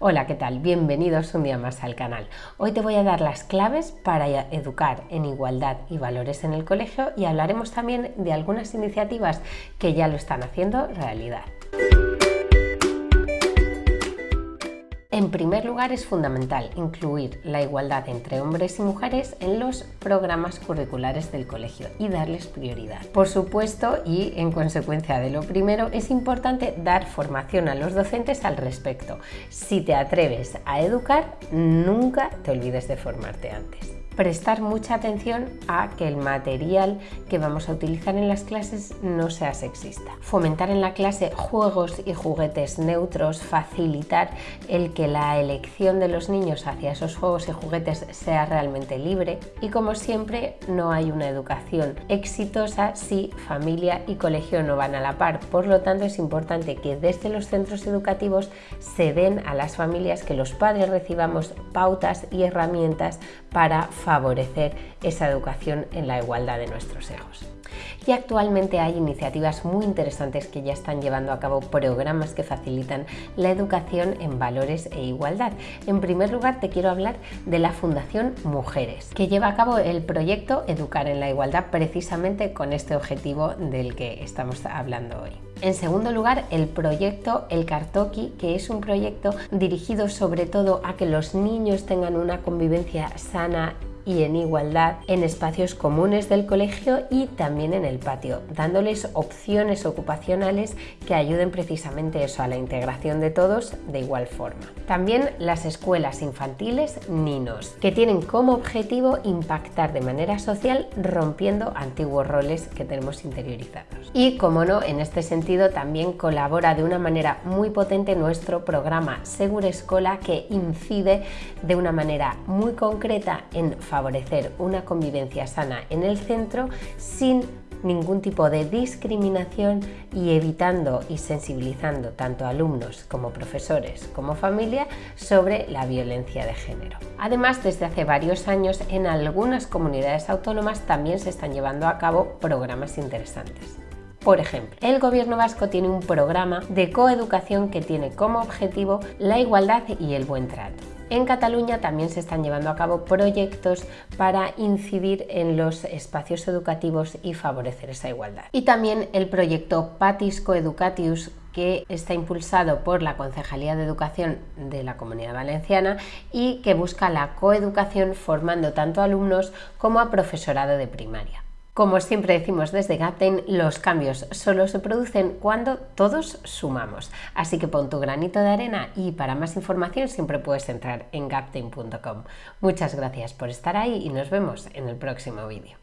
Hola, ¿qué tal? Bienvenidos un día más al canal. Hoy te voy a dar las claves para educar en igualdad y valores en el colegio y hablaremos también de algunas iniciativas que ya lo están haciendo realidad. En primer lugar, es fundamental incluir la igualdad entre hombres y mujeres en los programas curriculares del colegio y darles prioridad. Por supuesto, y en consecuencia de lo primero, es importante dar formación a los docentes al respecto. Si te atreves a educar, nunca te olvides de formarte antes prestar mucha atención a que el material que vamos a utilizar en las clases no sea sexista. Fomentar en la clase juegos y juguetes neutros, facilitar el que la elección de los niños hacia esos juegos y juguetes sea realmente libre y como siempre no hay una educación exitosa si familia y colegio no van a la par. Por lo tanto es importante que desde los centros educativos se den a las familias que los padres recibamos pautas y herramientas para favorecer esa educación en la igualdad de nuestros hijos. Y actualmente hay iniciativas muy interesantes que ya están llevando a cabo programas que facilitan la educación en valores e igualdad. En primer lugar te quiero hablar de la Fundación Mujeres, que lleva a cabo el proyecto Educar en la Igualdad precisamente con este objetivo del que estamos hablando hoy. En segundo lugar, el proyecto El Cartoki, que es un proyecto dirigido sobre todo a que los niños tengan una convivencia sana y en igualdad en espacios comunes del colegio y también en el patio, dándoles opciones ocupacionales que ayuden precisamente eso a la integración de todos de igual forma. También las escuelas infantiles Ninos, que tienen como objetivo impactar de manera social rompiendo antiguos roles que tenemos interiorizados. Y como no, en este sentido también colabora de una manera muy potente nuestro programa Segura Escola que incide de una manera muy concreta en favorecer una convivencia sana en el centro sin ningún tipo de discriminación y evitando y sensibilizando tanto alumnos como profesores como familia sobre la violencia de género. Además, desde hace varios años en algunas comunidades autónomas también se están llevando a cabo programas interesantes. Por ejemplo, el gobierno vasco tiene un programa de coeducación que tiene como objetivo la igualdad y el buen trato. En Cataluña también se están llevando a cabo proyectos para incidir en los espacios educativos y favorecer esa igualdad. Y también el proyecto Patis Coeducatius que está impulsado por la Concejalía de Educación de la Comunidad Valenciana y que busca la coeducación formando tanto a alumnos como a profesorado de primaria. Como siempre decimos desde Gaptain, los cambios solo se producen cuando todos sumamos. Así que pon tu granito de arena y para más información siempre puedes entrar en gaptain.com. Muchas gracias por estar ahí y nos vemos en el próximo vídeo.